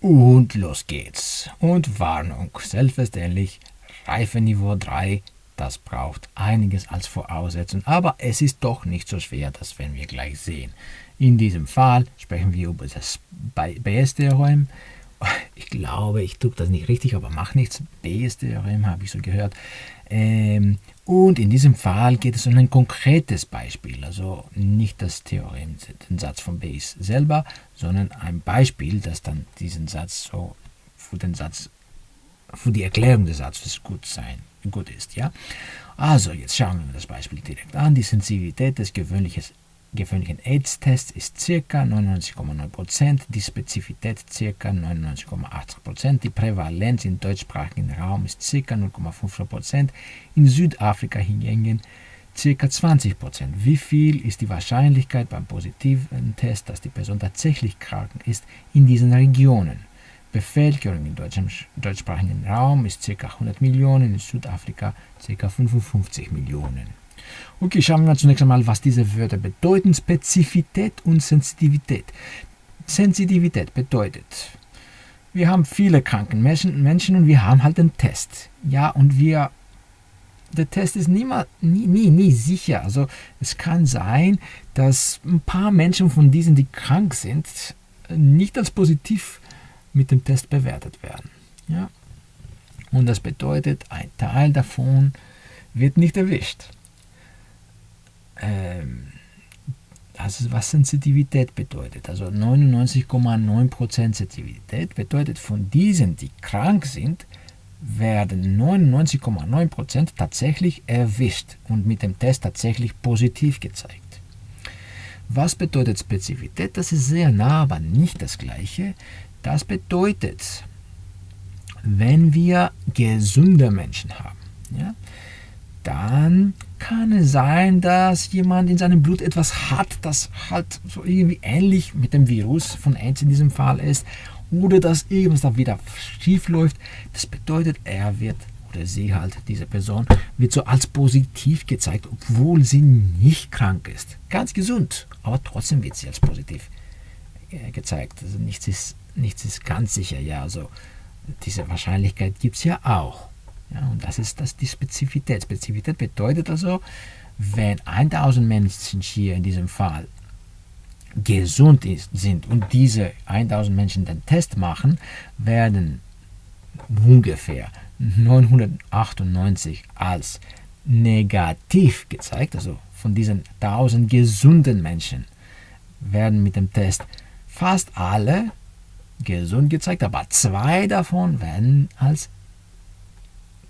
Und los geht's. Und Warnung, selbstverständlich, Reifeniveau 3, das braucht einiges als Voraussetzung, aber es ist doch nicht so schwer, das werden wir gleich sehen. In diesem Fall sprechen wir über das Bayes-Theorem. Ich glaube, ich tue das nicht richtig, aber macht nichts. Bayes-Theorem habe ich so gehört. Ähm, und in diesem Fall geht es um ein konkretes Beispiel, also nicht das Theorem, den Satz von Bayes selber, sondern ein Beispiel, das dann diesen Satz so für den Satz, für die Erklärung des Satzes gut sein, gut ist, ja. Also jetzt schauen wir das Beispiel direkt an. Die Sensibilität des gewöhnlichen gewöhnlichen AIDS-Tests ist ca. 99,9%, die Spezifität ca. 99,8%, die Prävalenz im deutschsprachigen Raum ist ca. 0,5%, in Südafrika hingegen ca. 20%. Wie viel ist die Wahrscheinlichkeit beim positiven Test, dass die Person tatsächlich krank ist in diesen Regionen? Bevölkerung im deutschsprachigen Raum ist ca. 100 Millionen, in Südafrika ca. 55 Millionen. Okay, schauen wir zunächst einmal, was diese Wörter bedeuten. Spezifität und Sensitivität. Sensitivität bedeutet, wir haben viele kranken Menschen, Menschen und wir haben halt den Test. Ja, und wir, der Test ist nie, nie, nie, sicher. Also es kann sein, dass ein paar Menschen von diesen, die krank sind, nicht als positiv mit dem Test bewertet werden. Ja? Und das bedeutet, ein Teil davon wird nicht erwischt also was Sensitivität bedeutet. Also 99,9% Sensitivität bedeutet, von diesen, die krank sind, werden 99,9% tatsächlich erwischt und mit dem Test tatsächlich positiv gezeigt. Was bedeutet Spezifität? Das ist sehr nah, aber nicht das gleiche. Das bedeutet, wenn wir gesunde Menschen haben, ja, dann kann es sein, dass jemand in seinem Blut etwas hat, das halt so irgendwie ähnlich mit dem Virus von AIDS in diesem Fall ist, oder dass irgendwas da wieder schief läuft. Das bedeutet, er wird oder sie halt, diese Person, wird so als positiv gezeigt, obwohl sie nicht krank ist. Ganz gesund, aber trotzdem wird sie als positiv äh, gezeigt. Also nichts ist, nichts ist ganz sicher, ja, also diese Wahrscheinlichkeit gibt es ja auch. Ja, und das ist das die Spezifität. Spezifität bedeutet also, wenn 1000 Menschen hier in diesem Fall gesund ist, sind und diese 1000 Menschen den Test machen, werden ungefähr 998 als negativ gezeigt, also von diesen 1000 gesunden Menschen werden mit dem Test fast alle gesund gezeigt, aber zwei davon werden als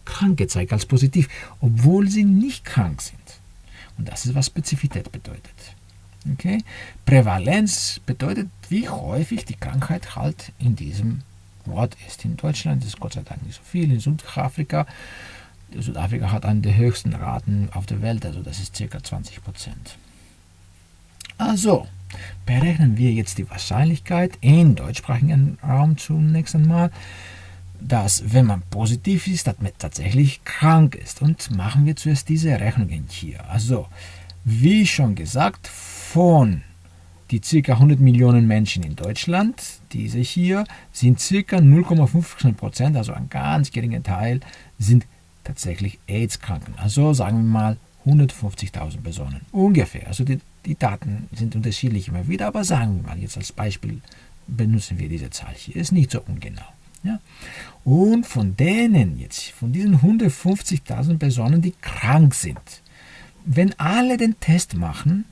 krank gezeigt, als positiv, obwohl sie nicht krank sind. Und das ist, was Spezifität bedeutet. Okay? Prävalenz bedeutet, wie häufig die Krankheit halt in diesem Ort ist. In Deutschland ist es Gott sei Dank nicht so viel. In Südafrika, Südafrika hat eine der höchsten Raten auf der Welt, also das ist ca. 20 Prozent. Also, berechnen wir jetzt die Wahrscheinlichkeit im deutschsprachigen Raum zunächst einmal dass, wenn man positiv ist, dass man tatsächlich krank ist. Und machen wir zuerst diese Rechnungen hier. Also, wie schon gesagt, von die ca. 100 Millionen Menschen in Deutschland, diese hier, sind ca. 0,15%, also ein ganz geringer Teil, sind tatsächlich AIDS-Kranken. Also sagen wir mal 150.000 Personen ungefähr. Also die, die Daten sind unterschiedlich immer wieder, aber sagen wir mal jetzt als Beispiel benutzen wir diese Zahl hier. Ist nicht so ungenau. Ja? Und von denen jetzt, von diesen 150.000 Personen, die krank sind, wenn alle den Test machen,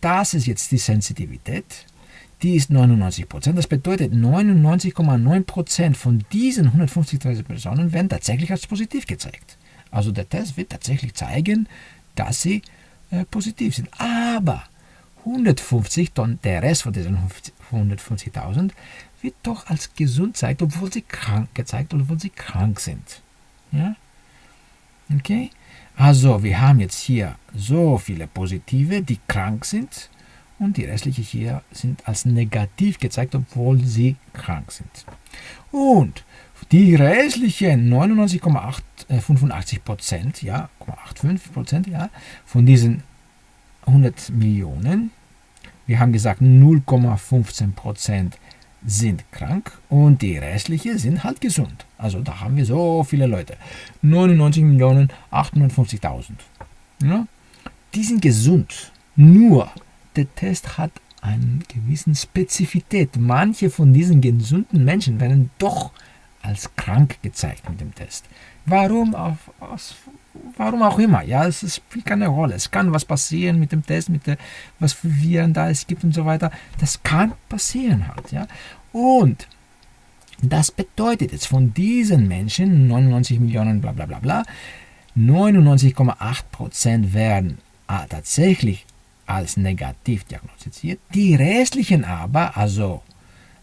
das ist jetzt die Sensitivität, die ist 99%. Das bedeutet, 99,9% von diesen 150.000 Personen werden tatsächlich als positiv gezeigt. Also der Test wird tatsächlich zeigen, dass sie äh, positiv sind. Aber 150, der Rest von diesen 150.000 wird doch als gesund gezeigt, obwohl sie krank gezeigt, obwohl sie krank sind. Ja? Okay? Also, wir haben jetzt hier so viele Positive, die krank sind und die restlichen hier sind als negativ gezeigt, obwohl sie krank sind. Und die restlichen 99,85 Prozent, ja, 85 Prozent, ja, von diesen 100 Millionen, wir haben gesagt 0,15 Prozent sind krank und die restlichen sind halt gesund. Also da haben wir so viele Leute. 99.850.000. Ja? Die sind gesund. Nur der Test hat eine gewisse Spezifität. Manche von diesen gesunden Menschen werden doch als krank gezeigt mit dem Test. Warum? Auf, aus, warum auch immer. Ja, es spielt keine Rolle. Es kann was passieren mit dem Test, mit der, was für Viren da es gibt und so weiter. Das kann passieren halt. Ja. Und das bedeutet jetzt von diesen Menschen, 99 Millionen, bla bla bla bla, 99,8% werden ah, tatsächlich als negativ diagnostiziert. Die restlichen aber, also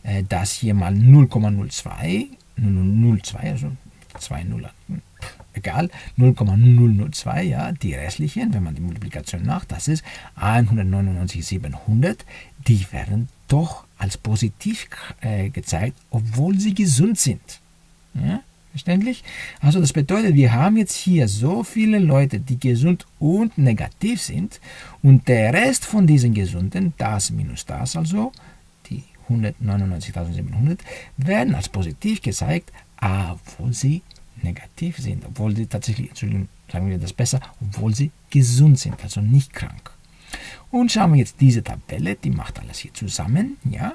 äh, das hier mal 0,02, 0,02, also 2 Nuller, hm, egal, 0,002, ja, die restlichen, wenn man die Multiplikation macht, das ist 199,700, die werden doch als positiv äh, gezeigt, obwohl sie gesund sind. Ja? Verständlich? Also das bedeutet, wir haben jetzt hier so viele Leute, die gesund und negativ sind und der Rest von diesen Gesunden, das minus das also, 199.700, werden als positiv gezeigt, obwohl sie negativ sind, obwohl sie tatsächlich, Entschuldigung, sagen wir das besser, obwohl sie gesund sind, also nicht krank. Und schauen wir jetzt diese Tabelle, die macht alles hier zusammen, ja.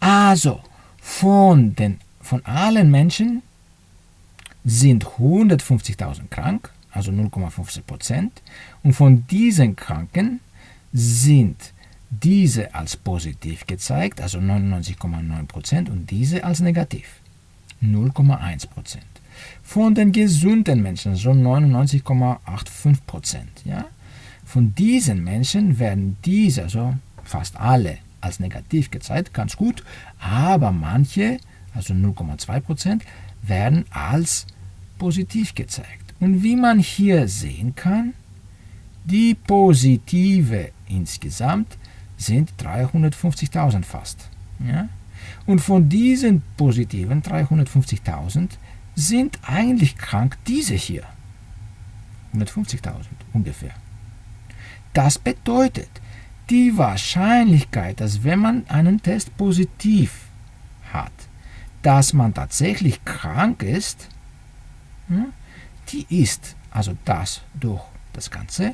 Also, von den von allen Menschen sind 150.000 krank, also 0,15 Prozent. Und von diesen Kranken sind diese als positiv gezeigt, also 99,9 Prozent, und diese als negativ, 0,1 Prozent. Von den gesunden Menschen, also 99,85 Prozent. Ja? Von diesen Menschen werden diese, also fast alle, als negativ gezeigt, ganz gut, aber manche also 0,2% werden als positiv gezeigt. Und wie man hier sehen kann, die positive insgesamt sind 350.000 fast. Ja? Und von diesen positiven 350.000 sind eigentlich krank diese hier. 150.000 ungefähr. Das bedeutet, die Wahrscheinlichkeit, dass wenn man einen Test positiv hat, dass man tatsächlich krank ist, hm, die ist, also das durch das Ganze,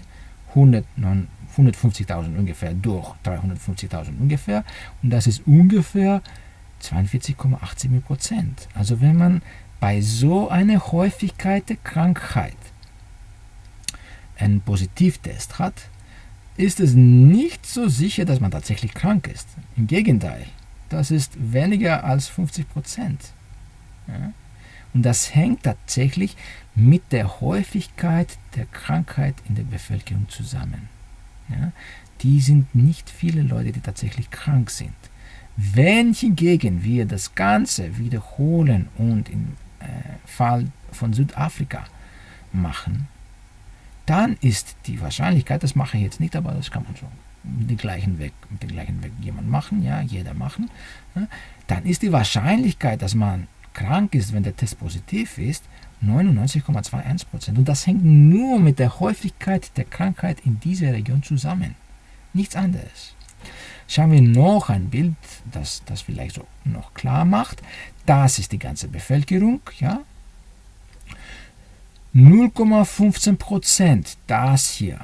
150.000 ungefähr durch 350.000 ungefähr, und das ist ungefähr 42,87 Prozent. Also wenn man bei so einer Häufigkeit der Krankheit einen Positivtest hat, ist es nicht so sicher, dass man tatsächlich krank ist. Im Gegenteil, das ist weniger als 50 Prozent. Ja? Und das hängt tatsächlich mit der Häufigkeit der Krankheit in der Bevölkerung zusammen. Ja? Die sind nicht viele Leute, die tatsächlich krank sind. Wenn hingegen wir das Ganze wiederholen und im äh, Fall von Südafrika machen, dann ist die Wahrscheinlichkeit, das mache ich jetzt nicht, aber das kann man schon mit dem gleichen Weg, mit dem gleichen Weg jemand machen, ja, jeder machen, ja, dann ist die Wahrscheinlichkeit, dass man krank ist, wenn der Test positiv ist, 99,21%. Und das hängt nur mit der Häufigkeit der Krankheit in dieser Region zusammen. Nichts anderes. Schauen wir noch ein Bild, das das vielleicht so noch klar macht. Das ist die ganze Bevölkerung. Ja? 0,15%, das hier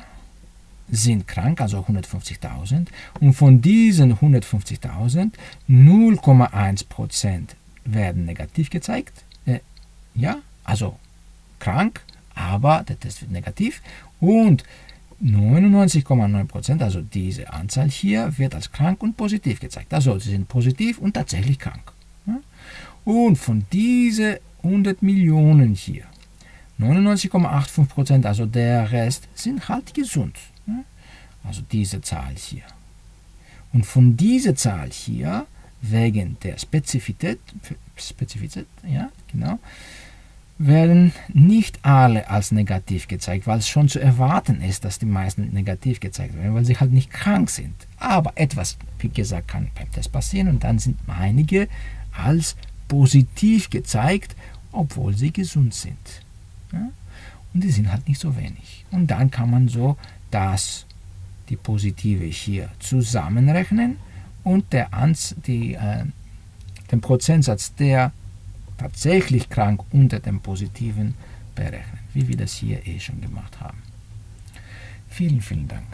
sind krank, also 150.000. Und von diesen 150.000 0,1% werden negativ gezeigt. Äh, ja, also krank, aber der Test wird negativ. Und 99,9%, also diese Anzahl hier, wird als krank und positiv gezeigt. Also sie sind positiv und tatsächlich krank. Und von diesen 100 Millionen hier, 99,85%, also der Rest, sind halt gesund. Also diese Zahl hier. Und von dieser Zahl hier, wegen der Spezifität, Spezifität ja, genau, werden nicht alle als negativ gezeigt, weil es schon zu erwarten ist, dass die meisten negativ gezeigt werden, weil sie halt nicht krank sind. Aber etwas, wie gesagt, kann beim Test passieren und dann sind einige als positiv gezeigt, obwohl sie gesund sind. Ja? Und die sind halt nicht so wenig. Und dann kann man so das, die positive hier zusammenrechnen und der Anz die, äh, den Prozentsatz der tatsächlich krank unter dem positiven berechnen, wie wir das hier eh schon gemacht haben. Vielen, vielen Dank.